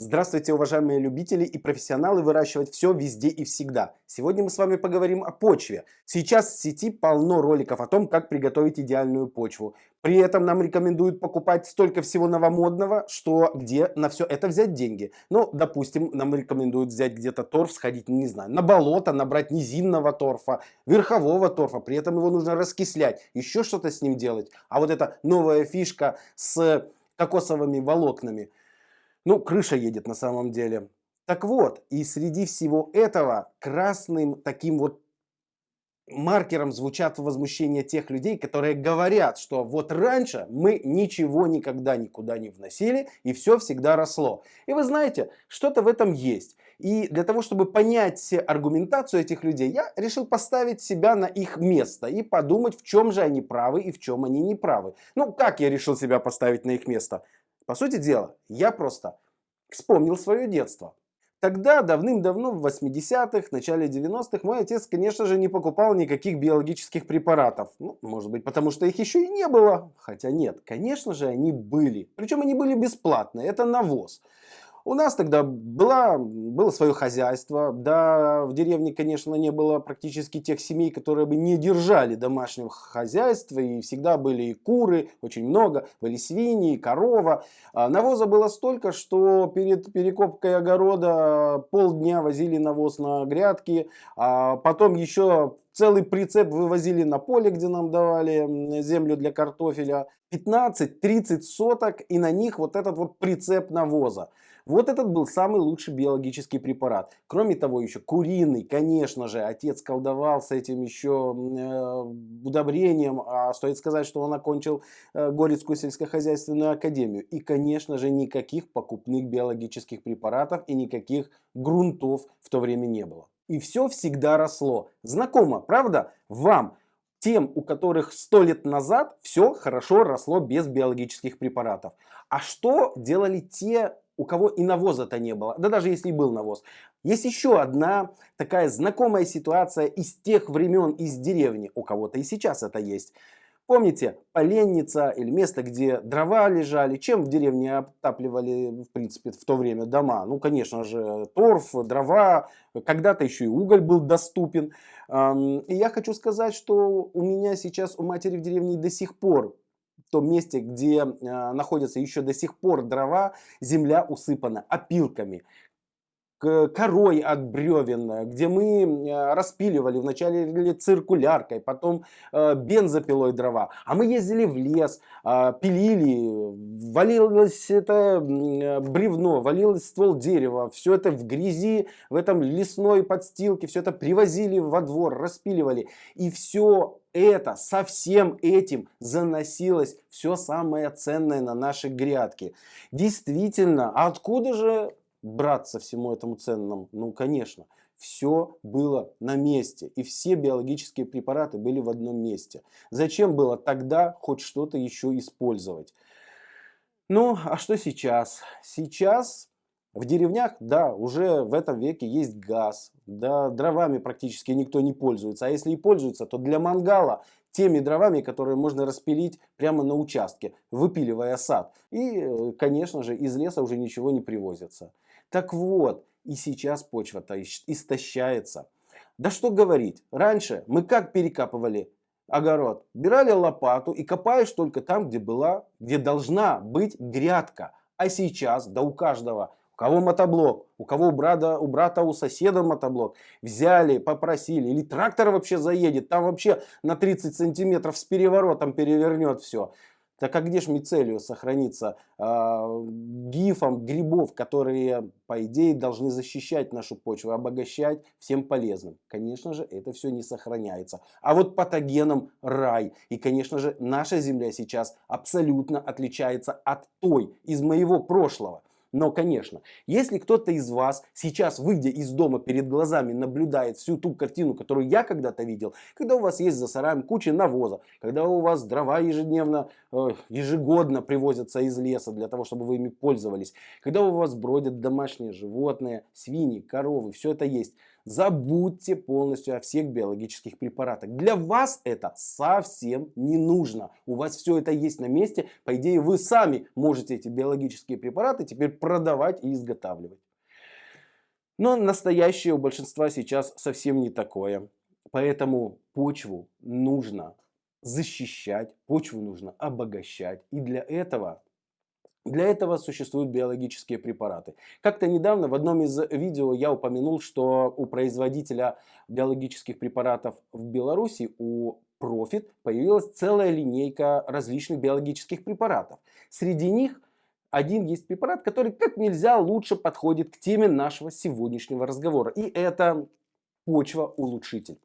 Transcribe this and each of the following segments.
Здравствуйте, уважаемые любители и профессионалы выращивать все везде и всегда. Сегодня мы с вами поговорим о почве. Сейчас в сети полно роликов о том, как приготовить идеальную почву. При этом нам рекомендуют покупать столько всего новомодного, что где на все это взять деньги. Ну, допустим, нам рекомендуют взять где-то торф, сходить, не знаю, на болото, набрать низинного торфа, верхового торфа, при этом его нужно раскислять, еще что-то с ним делать. А вот эта новая фишка с кокосовыми волокнами – ну, крыша едет на самом деле. Так вот, и среди всего этого красным таким вот маркером звучат возмущения тех людей, которые говорят, что вот раньше мы ничего никогда никуда не вносили и все всегда росло. И вы знаете, что-то в этом есть. И для того, чтобы понять аргументацию этих людей, я решил поставить себя на их место и подумать, в чем же они правы и в чем они не правы. Ну, как я решил себя поставить на их место? По сути дела, я просто вспомнил свое детство. Тогда, давным-давно, в 80-х, начале 90-х, мой отец, конечно же, не покупал никаких биологических препаратов. Ну, может быть, потому что их еще и не было. Хотя нет, конечно же, они были. Причем они были бесплатные. Это навоз. У нас тогда была, было свое хозяйство, да, в деревне, конечно, не было практически тех семей, которые бы не держали домашнего хозяйства, и всегда были и куры, очень много, были свиньи, корова. А навоза было столько, что перед перекопкой огорода полдня возили навоз на грядки, а потом еще целый прицеп вывозили на поле, где нам давали землю для картофеля. 15-30 соток и на них вот этот вот прицеп навоза. Вот этот был самый лучший биологический препарат. Кроме того, еще куриный, конечно же, отец колдовал с этим еще э, удобрением. А стоит сказать, что он окончил э, Горецкую сельскохозяйственную академию. И, конечно же, никаких покупных биологических препаратов и никаких грунтов в то время не было. И все всегда росло. Знакомо, правда? Вам тем, у которых сто лет назад все хорошо росло без биологических препаратов. А что делали те у кого и навоза-то не было, да даже если был навоз. Есть еще одна такая знакомая ситуация из тех времен, из деревни, у кого-то и сейчас это есть. Помните, поленница или место, где дрова лежали, чем в деревне отапливали, в принципе, в то время дома? Ну, конечно же, торф, дрова, когда-то еще и уголь был доступен. И я хочу сказать, что у меня сейчас у матери в деревне до сих пор том месте, где э, находятся еще до сих пор дрова, земля усыпана опилками корой от бревен, где мы э, распиливали вначале циркуляркой, потом э, бензопилой дрова. А мы ездили в лес, э, пилили, валилось это бревно, валилось ствол дерева, все это в грязи, в этом лесной подстилке, все это привозили во двор, распиливали. И все это, со всем этим заносилось все самое ценное на наши грядки. Действительно, а откуда же браться всему этому ценному? Ну, конечно, все было на месте. И все биологические препараты были в одном месте. Зачем было тогда хоть что-то еще использовать? Ну, а что сейчас? Сейчас в деревнях, да, уже в этом веке есть газ, да, дровами практически никто не пользуется, а если и пользуется, то для мангала теми дровами, которые можно распилить прямо на участке, выпиливая сад. И, э, конечно же, из леса уже ничего не привозится. Так вот, и сейчас почва-то истощается. Да что говорить, раньше мы как перекапывали огород? Брали лопату и копаешь только там, где была, где должна быть грядка. А сейчас, да у каждого кого мотоблок, у кого у брата, у брата, у соседа мотоблок. Взяли, попросили, или трактор вообще заедет, там вообще на 30 сантиметров с переворотом перевернет все. Так а где же мицелию сохранится э, гифом грибов, которые, по идее, должны защищать нашу почву, обогащать всем полезным? Конечно же, это все не сохраняется. А вот патогеном рай. И, конечно же, наша земля сейчас абсолютно отличается от той из моего прошлого. Но, конечно, если кто-то из вас сейчас, выйдя из дома, перед глазами наблюдает всю ту картину, которую я когда-то видел, когда у вас есть за сараем куча навоза, когда у вас дрова ежедневно, э, ежегодно привозятся из леса для того, чтобы вы ими пользовались, когда у вас бродят домашние животные, свиньи, коровы, все это есть, Забудьте полностью о всех биологических препаратах. Для вас это совсем не нужно. У вас все это есть на месте. По идее, вы сами можете эти биологические препараты теперь продавать и изготавливать. Но настоящее у большинства сейчас совсем не такое. Поэтому почву нужно защищать, почву нужно обогащать. И для этого, для этого существуют биологические препараты. Как-то недавно в одном из видео я упомянул, что у производителя биологических препаратов в Беларуси, у Profit, появилась целая линейка различных биологических препаратов. Среди них один есть препарат, который как нельзя лучше подходит к теме нашего сегодняшнего разговора. И это почва-улучшитель.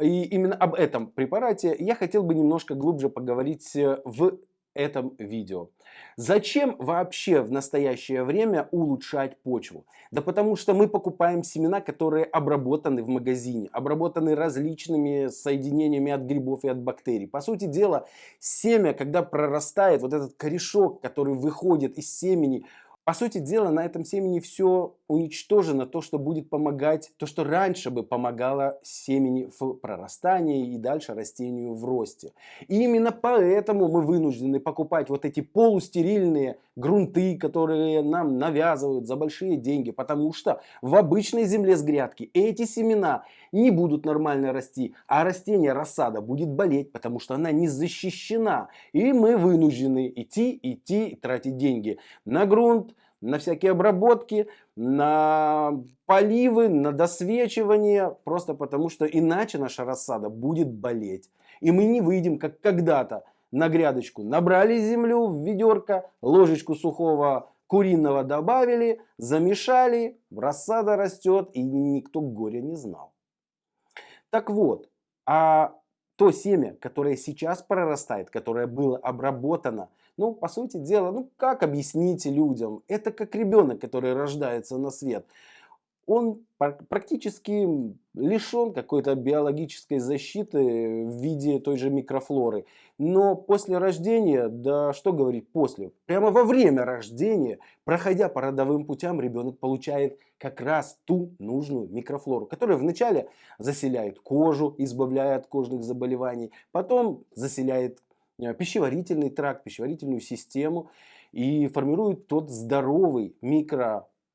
И именно об этом препарате я хотел бы немножко глубже поговорить э, в этом видео. Зачем вообще в настоящее время улучшать почву? Да потому что мы покупаем семена, которые обработаны в магазине, обработаны различными соединениями от грибов и от бактерий. По сути дела, семя, когда прорастает, вот этот корешок, который выходит из семени, по сути дела, на этом семени все уничтожено, то, что будет помогать, то, что раньше бы помогало семени в прорастании и дальше растению в росте. И именно поэтому мы вынуждены покупать вот эти полустерильные грунты, которые нам навязывают за большие деньги, потому что в обычной земле с грядки эти семена не будут нормально расти, а растение рассада будет болеть, потому что она не защищена. И мы вынуждены идти, идти, тратить деньги на грунт, на всякие обработки, на поливы, на досвечивание, просто потому что иначе наша рассада будет болеть. И мы не выйдем, как когда-то, на грядочку. Набрали землю в ведерко, ложечку сухого куриного добавили, замешали, рассада растет, и никто горя не знал. Так вот, а то семя, которое сейчас прорастает, которое было обработано, ну, по сути дела, ну, как объяснить людям? Это как ребенок, который рождается на свет. Он практически лишен какой-то биологической защиты в виде той же микрофлоры. Но после рождения, да что говорить после, прямо во время рождения, проходя по родовым путям, ребенок получает как раз ту нужную микрофлору, которая вначале заселяет кожу, избавляя от кожных заболеваний, потом заселяет Э, пищеварительный тракт, пищеварительную систему и формирует тот здоровый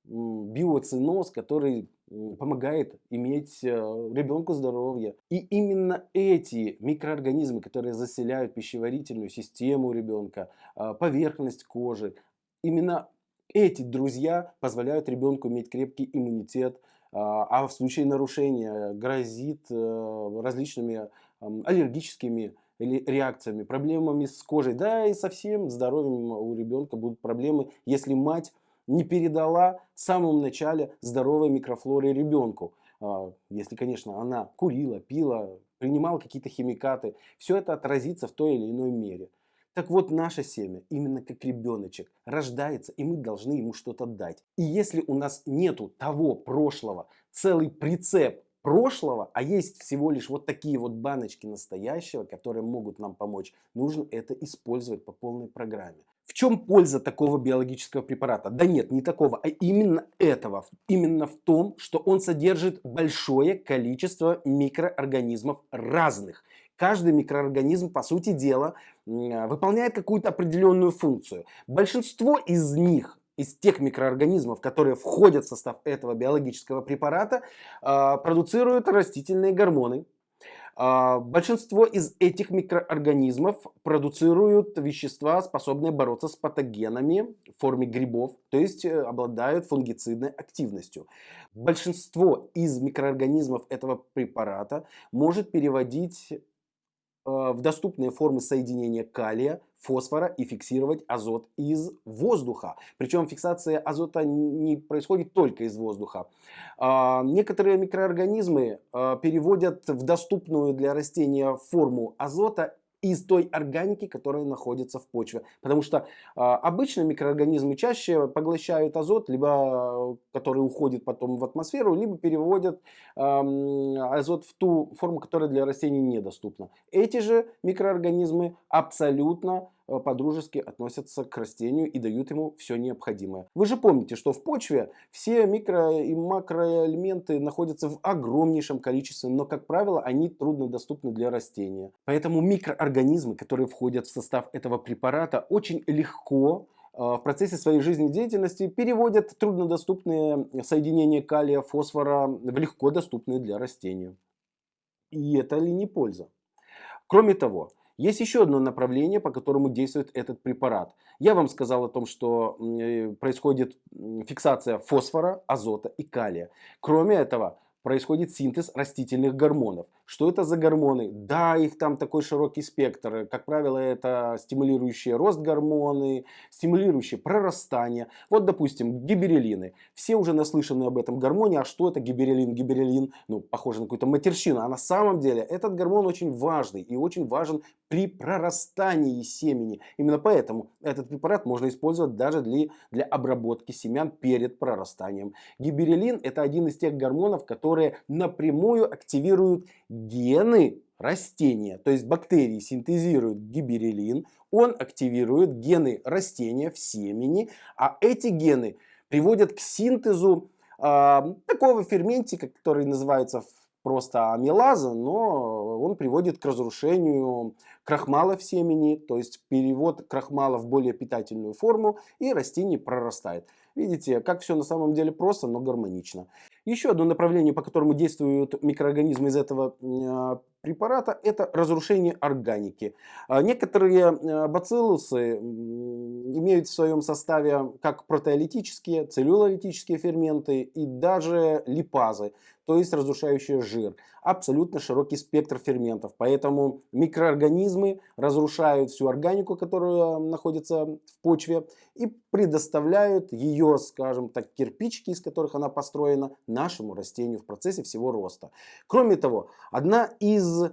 микробиоциноз, который помогает иметь э, ребенку здоровье. И именно эти микроорганизмы, которые заселяют пищеварительную систему ребенка, э, поверхность кожи, именно эти друзья позволяют ребенку иметь крепкий иммунитет, а в случае нарушения грозит различными аллергическими или реакциями, проблемами с кожей, да и со всем здоровьем у ребенка будут проблемы, если мать не передала в самом начале здоровой микрофлоры ребенку. А, если, конечно, она курила, пила, принимала какие-то химикаты, все это отразится в той или иной мере. Так вот, наше семя, именно как ребеночек, рождается, и мы должны ему что-то дать. И если у нас нету того прошлого, целый прицеп прошлого, а есть всего лишь вот такие вот баночки настоящего, которые могут нам помочь, нужно это использовать по полной программе. В чем польза такого биологического препарата? Да нет, не такого, а именно этого. Именно в том, что он содержит большое количество микроорганизмов разных. Каждый микроорганизм, по сути дела, выполняет какую-то определенную функцию. Большинство из них из тех микроорганизмов, которые входят в состав этого биологического препарата, а, продуцируют растительные гормоны. А, большинство из этих микроорганизмов продуцируют вещества, способные бороться с патогенами в форме грибов, то есть э, обладают фунгицидной активностью. Большинство из микроорганизмов этого препарата может переводить в доступные формы соединения калия, фосфора и фиксировать азот из воздуха. Причем фиксация азота не происходит только из воздуха. А, некоторые микроорганизмы э, переводят в доступную для растения форму азота из той органики, которая находится в почве. Потому что э, обычно микроорганизмы чаще поглощают азот, либо который уходит потом в атмосферу, либо переводят э, азот в ту форму, которая для растений недоступна. Эти же микроорганизмы абсолютно по-дружески относятся к растению и дают ему все необходимое. Вы же помните, что в почве все микро и макроэлементы находятся в огромнейшем количестве, но, как правило, они труднодоступны для растения. Поэтому микроорганизмы, которые входят в состав этого препарата, очень легко э, в процессе своей жизнедеятельности переводят труднодоступные соединения калия, фосфора в легко доступные для растения. И это ли не польза? Кроме того, есть еще одно направление, по которому действует этот препарат. Я вам сказал о том, что э, происходит фиксация фосфора, азота и калия. Кроме этого, происходит синтез растительных гормонов. Что это за гормоны? Да, их там такой широкий спектр. Как правило, это стимулирующие рост гормоны, стимулирующие прорастание. Вот, допустим, гиберелины. Все уже наслышаны об этом гормоне. А что это гиберелин? Гиберелин, ну, похоже на какую-то матерщину. А на самом деле этот гормон очень важный и очень важен при прорастании семени. Именно поэтому этот препарат можно использовать даже для, для обработки семян перед прорастанием. Гиберелин это один из тех гормонов, которые напрямую активируют гены растения. То есть бактерии синтезируют гиберелин, он активирует гены растения в семени, а эти гены приводят к синтезу э, такого ферментика, который называется просто амилаза, но он приводит к разрушению крахмала в семени, то есть перевод крахмала в более питательную форму, и растение прорастает. Видите, как все на самом деле просто, но гармонично. Еще одно направление, по которому действуют микроорганизмы из этого а, препарата, это разрушение органики. А, некоторые а, бациллусы имеют в своем составе как протеолитические, целлюлолитические ферменты и даже липазы, то есть разрушающие жир. Абсолютно широкий спектр ферментов. Поэтому микроорганизмы разрушают всю органику, которая находится в почве, и предоставляют ее, скажем так, кирпичики, из которых она построена, нашему растению в процессе всего роста. Кроме того, одна из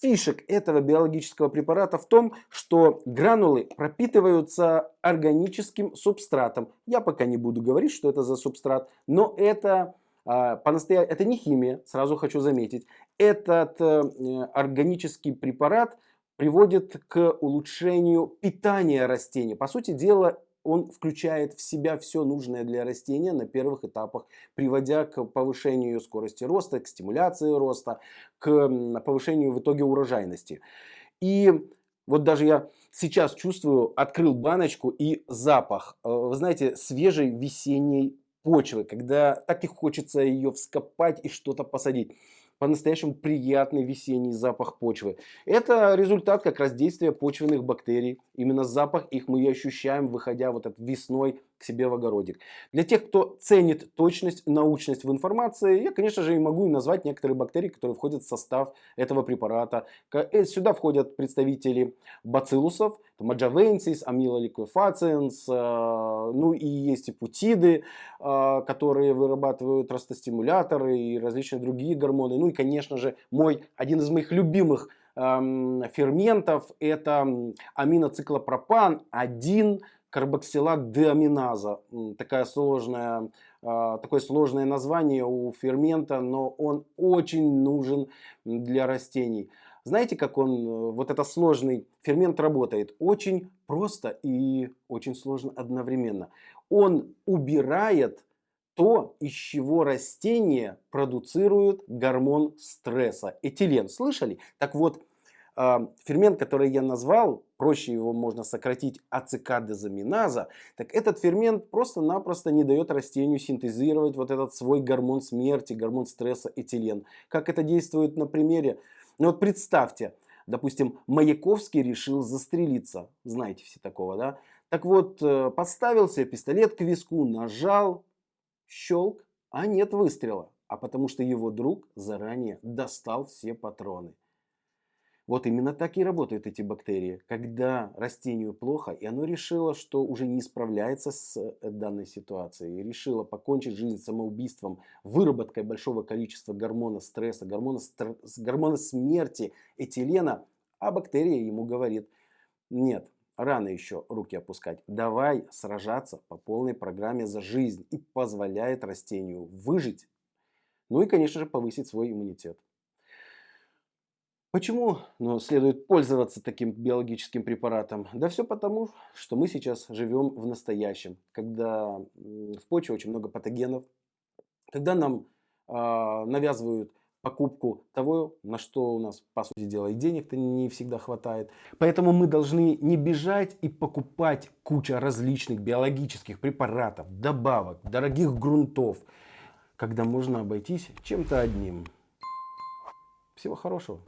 фишек этого биологического препарата в том, что гранулы пропитываются органическим субстратом. Я пока не буду говорить, что это за субстрат, но это а, по-настоящему, это не химия, сразу хочу заметить. Этот э, органический препарат приводит к улучшению питания растений. По сути дела, он включает в себя все нужное для растения на первых этапах, приводя к повышению скорости роста, к стимуляции роста, к повышению в итоге урожайности. И вот даже я сейчас чувствую, открыл баночку и запах, э, вы знаете, свежей весенней почвы, когда так и хочется ее вскопать и что-то посадить по-настоящему приятный весенний запах почвы. Это результат как раз действия почвенных бактерий. Именно запах их мы и ощущаем, выходя вот этот весной к себе в огородик. Для тех, кто ценит точность, научность в информации, я, конечно же, и могу назвать некоторые бактерии, которые входят в состав этого препарата. Э, сюда входят представители бациллусов, Amila liquefaciens, э, ну и есть и путиды, э, которые вырабатывают ростостимуляторы и различные другие гормоны. Ну и, конечно же, мой, один из моих любимых ферментов это аминоциклопропан 1 карбоксилат деаминаза. Такая сложная, а, такое сложное название у фермента, но он очень нужен для растений. Знаете, как он, э, вот этот сложный фермент работает? Очень просто и очень сложно одновременно. Он убирает то, из чего растение продуцирует гормон стресса, этилен. Слышали? Так вот, фермент, который я назвал, проще его можно сократить ацикадезаминаза, так этот фермент просто-напросто не дает растению синтезировать вот этот свой гормон смерти, гормон стресса этилен. Как это действует на примере? Ну вот представьте, допустим, Маяковский решил застрелиться, знаете все такого, да? Так вот, э, подставил себе пистолет к виску, нажал, щелк, а нет выстрела. А потому что его друг заранее достал все патроны. Вот именно так и работают эти бактерии. Когда растению плохо, и оно решило, что уже не справляется с э, данной ситуацией, и решило покончить жизнь самоубийством, выработкой большого количества гормона стресса, гормона, стр... гормона смерти, этилена, а бактерия ему говорит, нет, рано еще руки опускать, давай сражаться по полной программе за жизнь и позволяет растению выжить, ну и, конечно же, повысить свой иммунитет. Почему ну, следует пользоваться таким биологическим препаратом? Да все потому, что мы сейчас живем в настоящем, когда в почве очень много патогенов, когда нам э, навязывают покупку того, на что у нас, по сути дела, и денег-то не всегда хватает. Поэтому мы должны не бежать и покупать кучу различных биологических препаратов, добавок, дорогих грунтов, когда можно обойтись чем-то одним. Всего хорошего.